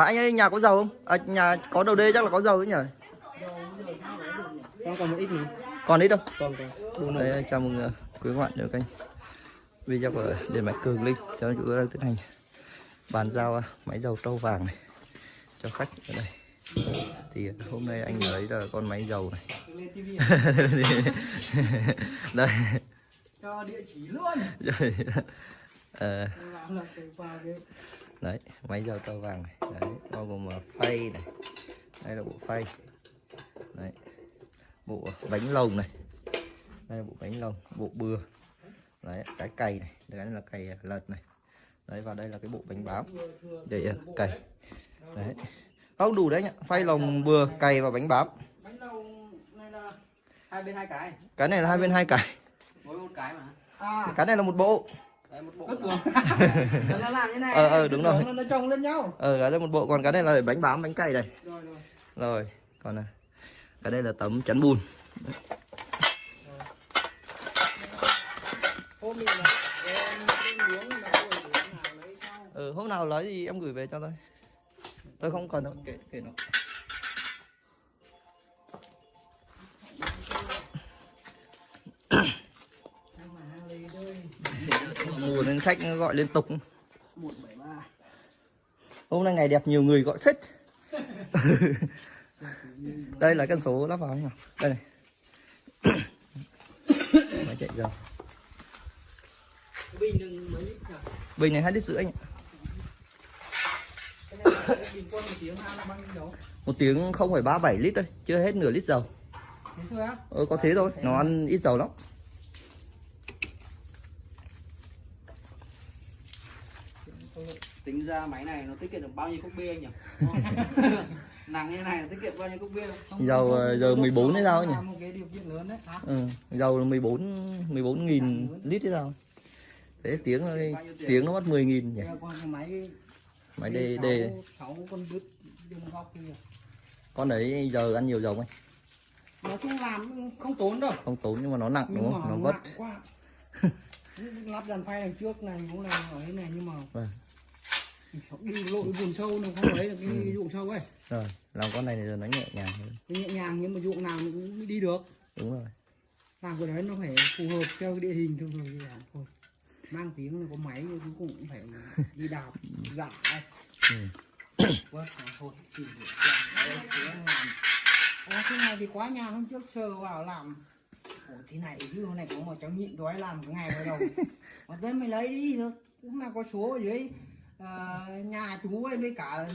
À anh ơi nhà có dầu không? À, nhà có đầu đê chắc là có dầu đấy nhỉ? Con còn một ít nữa. Còn ít đâu? Còn còn. Đấy, chào mừng uh, quý các bạn đến kênh video của điện máy Cường Linh. Chào chú đang tiến hành bàn giao uh, máy dầu trâu vàng này cho khách ở đây. Thì hôm nay anh lấy là con máy dầu này. Đây. cho địa chỉ luôn. Rồi. Cái đấy máy dầu trâu vàng này. Đấy bao gồm uh, phay này. Đây là bộ phay. Đấy bộ bánh lồng này. Đây là bộ bánh lồng bộ bừa. Đấy cái cày này cái này là cày lật này. Đấy và đây là cái bộ bánh bám để uh, cày. Đấy. Không đủ đấy nhá phay lồng bừa cày và bánh bám bánh lâu này là hai bên hai cái. cái này là hai bên hai cày Mỗi một cái mà. À, cái này là một bộ đấy một bộ. Nó làm như này. Ờ, ờ, đúng rồi. Nó, nó chồng lên nhau. ờ cái này một bộ còn cái này là để bánh bám bánh cày này Rồi rồi. rồi còn này cái đây là tấm chắn bùn Hôm mình là em lên miếng là tôi để nào lấy sau. ừ, hôm nào lấy thì em gửi về cho tôi tôi không cần đâu kệ kệ nó khách gọi liên tục. 173. hôm nay ngày đẹp nhiều người gọi phết. Đây là cân số lắp vào nhỉ? Đây này. Máy chạy dầu Bình này hai lít rưỡi anh một tiếng không phải ba bảy lít thôi chưa hết nửa lít dầu. Ờ, có thế thôi nó ăn ít dầu lắm tính ra máy này nó tiết kiệm được bao nhiêu cốc bia anh nhỉ? Nặng như này nó tiết kiệm bao nhiêu cốc bia? Không Dầu, ờ, giờ 14 hay sao nhỉ? một cái điều kiện lớn đấy. Hả? Ừ, dầu là 14 14 nghìn lít hay sao? Thế tiếng nó tiếng nó mất 10 nghìn nhỉ? Máy máy đề đề con đấy giờ ăn nhiều dầu anh? Nói chung làm không tốn đâu. Không tốn nhưng mà nó nặng đúng nhưng không? mà nó vất. lắp dàn phay đằng trước này cũng là ở đây này nhưng mà Vâng. Đi lội buồn sâu nó không lấy được cái Ừ. dụng sâu ấy. Rồi làm con này thì giờ nó nhẹ nhàng hơn. Cái nhẹ nhàng nhưng mà dụng nào cũng đi được. Đúng rồi. Làm cái đấy nó phải phù hợp theo cái địa hình thôi rồi thôi. Mang tiếng là có máy nhưng cuối cùng cũng phải đi đạp dạo Ừ. quá thôi. Đấy, thế làm. Thế này thì quá nhàn hôm trước chờ vào làm. Ủa, thế này chứ hôm này có một cháu nhịn đói làm cái ngày vào đầu mà tới mày lấy đi được. Cũng là có số ở dưới ờ, nhà chú ấy với cả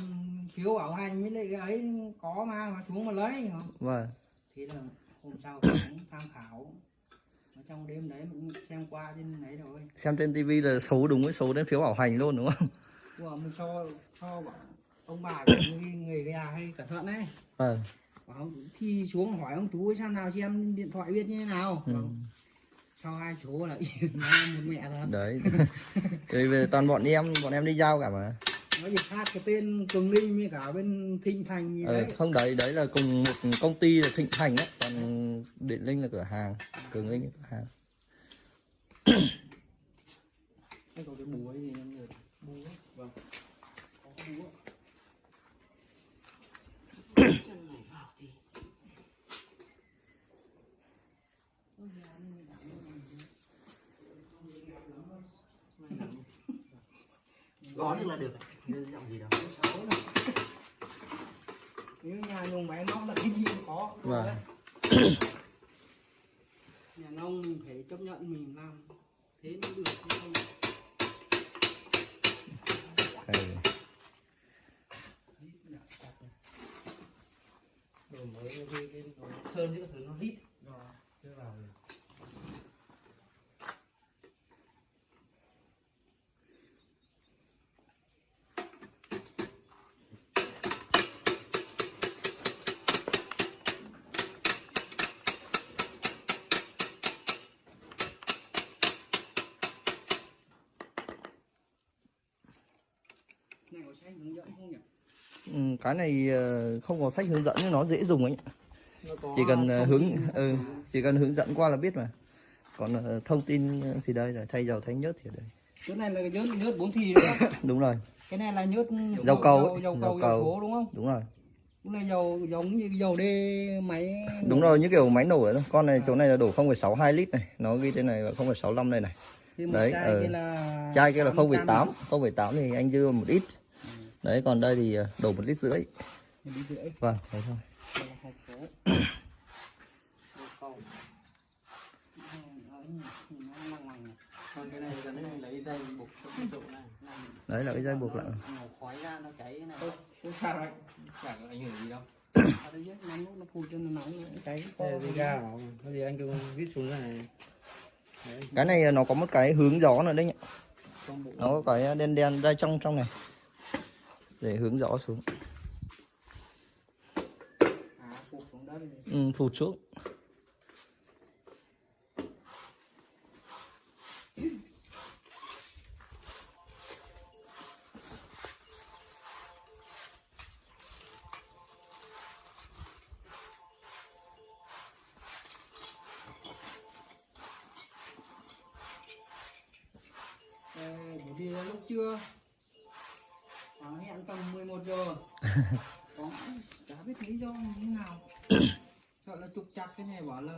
thiếu bảo hành với lại cái ấy có mà mà xuống mà lấy. Vâng. Thế là hôm sau cũng tham khảo. Ở trong đêm đấy mình cũng xem qua trên đấy rồi. Xem trên tivi là số đúng với số đến phiếu bảo hành luôn đúng không? Của mình cho bảo ông bà của người, già hay cẩn thận đấy. Vâng. Bảo thi xuống hỏi ông chú ấy sao nào xem điện thoại biết như thế nào. Ừ. Bảo, cho hai số là nó một mẹ thật đấy. Thì về toàn bọn em bọn em đi giao cả mà. Nó chỉ khác cái tên cường linh với cả bên thịnh thành gì đấy. không đấy đấy là cùng một công ty là thịnh thành á. Còn điện linh là cửa hàng cường linh là cửa hàng cái có cái búa gì em được búa vâng có cái búa chân này vào thì gõ được là được. Như giọng gì đâu nếu nhà dùng máy móc là cái gì cũng có. Vâng. nhà nông mình phải chấp nhận mình làm. Thế mới được chứ không. Đây. đổi mới cái cái cái nó sơn chứ các thứ nó hít rồi chưa vào được này có sách hướng dẫn không nhỉ Ừ, cái này ờ, không có sách hướng dẫn nhưng nó dễ dùng ấy chỉ cần ờ, hướng ừ, chỉ cần hướng dẫn qua là biết mà. Còn ờ, thông tin gì đây là thay dầu thay nhớt thì ở đây. Cái này là nhớt nhớt bốn thì nữa đúng rồi. Cái này là nhớt Dầu cầu dầu, dầu dầu cầu. dầu số đúng không? Đúng rồi. Cũng là dầu giống như dầu đê máy. Đúng rồi như kiểu máy nổ ấy con này chỗ này là đổ 0,62 lít này. Nó ghi trên này là 0,65 đây này. Đấy, chai ờ. kia là chai kia là 80 0,8 0,8 thì anh dư một ít đấy còn đây thì ờ, đổ một lít rưỡi. Vâng thế thôi. Đấy là cái dây buộc lại nó khói ra nó cháy cái này Không- không sao đấy chẳng ảnh hưởng gì đâu. Ở đây nhé nóng lúc nó phun cho nó nóng nó cháy Thế thì ra nó. Có gì anh cứ vít xuống cái này. Đấy. Cái này nó có một cái hướng gió nữa đấy nhỉ. Nó có cái đen đen ra trong trong này để hướng rõ xuống. Ừ, à phụt xuống. Đất ừ, phụt xuống Đây, lúc trưa giờ Có chả biết lý do như thế nào. Sợ là trục chặt cái này bảo là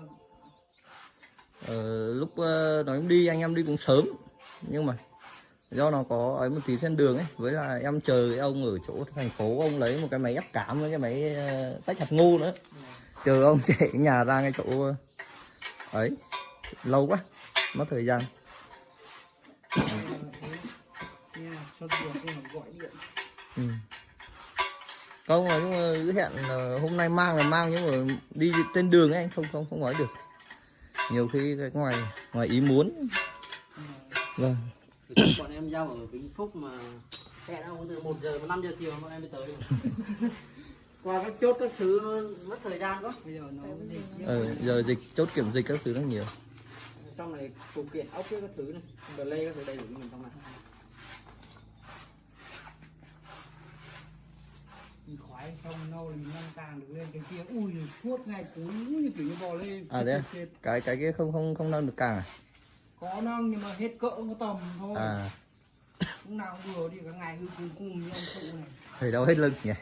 ờ, lúc ờ, nói đi anh em đi cũng sớm. Nhưng mà do nó có ấy một tí trên đường ấy với là em chờ cái ông ở chỗ thành phố ông lấy một cái máy ép cảm với cái máy ờ, tách hạt ngô nữa. Chờ ông chạy nhà ra cái chỗ ờ, ấy lâu quá mất thời gian. Ừ. không nói chung hẹn là hôm nay mang là mang nhưng mà đi trên đường ấy anh không không không nói được. Nhiều khi cái ngoài ngoài ý muốn. Vâng. Bọn em giao ở Vĩnh Phúc mà hẹn ông từ 1 giờ mà 5 giờ chiều bọn em mới tới. Qua các chốt các thứ nó mất thời gian quá. Bây giờ nó dịch ờ, giờ dịch chốt kiểm dịch các thứ nó nhiều. Trong này phụ kiện ốc các thứ này lê các thứ đầy đủ mình trong này Khoái xong nâu thì nâng càng được lên cái kia Ui suốt ngày cuối như kiểu như bò lên À, thế à? Chết. cái cái kia không không không nâng được càng à, Có nâng nhưng mà hết cỡ có tầm thôi à Lúc nào cũng vừa đi cả ngày cứ cùng cùng như ông cụ này thấy đâu hết lưng nhỉ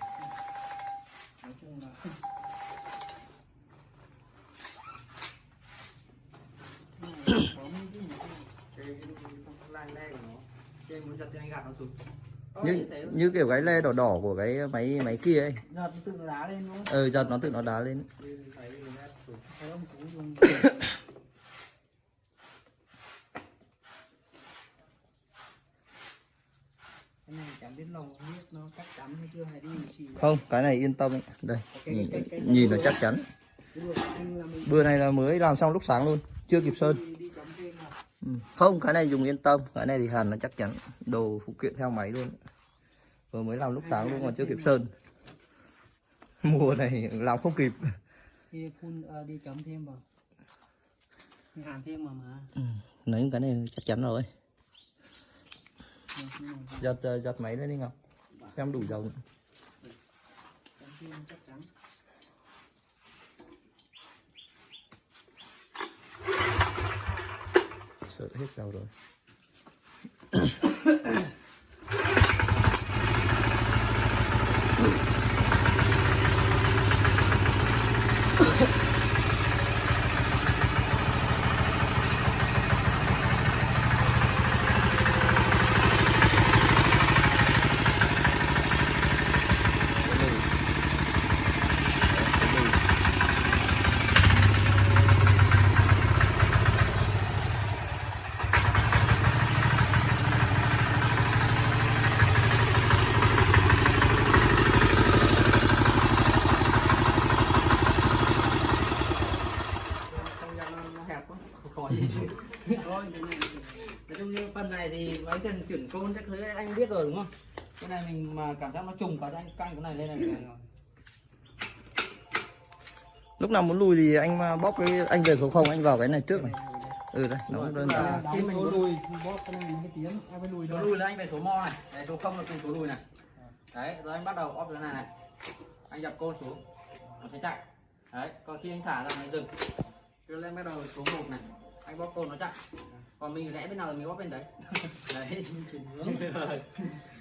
Nói chung là Có mấy cái nhà cái lai le của nó trên muốn nó như như kiểu cái le đỏ đỏ của cái máy máy kia ấy. Giật tự đá lên luôn ờ giật nó tự nó đá lên. Cái này chẳng biết lòng không biết nó chắc chắn hay chưa hay đi xì. Không cái này yên tâm ấy. đây cái, nhìn, cái, cái, nhìn nó chắc chắn. bữa này là mới làm xong lúc sáng luôn chưa kịp sơn. ừ. không cái này dùng yên tâm. Cái này thì hàn nó chắc chắn. Đồ phụ kiện theo máy luôn vừa mới làm lúc sáng luôn còn chưa kịp sơn. Mùa này làm không kịp. Thì phun ờ, đi cắm thêm vào. Đi hàn thêm mà mà. Ừ. lấy cái này chắc chắn rồi. Mà giật ờ, giật máy lên đi ngọc. Xem đủ dầu. Sợ hết dầu rồi không gian nó, nó hẹp quá không có gì thôi nói chung như phần này thì mấy cần chuyển côn các thứ anh biết rồi đúng không cái này mình mà cảm giác nó trùng quá thì anh căng cái này lên này lúc nào muốn lùi thì anh mà bóp cái anh về số 0 anh vào cái này trước này. Ừ đây nó cũng đơn giản. À, khi mình mình muốn- lùi bóp cái này mới tiến em phải lùi số thôi. Lùi là anh về số mo này. Đấy số không là cùng số lùi này. Đấy rồi anh bắt đầu óp cái này này. Anh dập côn xuống nó sẽ chạy. Đấy còn khi anh thả ra này dừng. Đưa lên bắt đầu số 1 này anh bóp côn nó chạy còn mình rẽ bên nào thì mình bóp bên đấy. Đấy. Chuyển hướng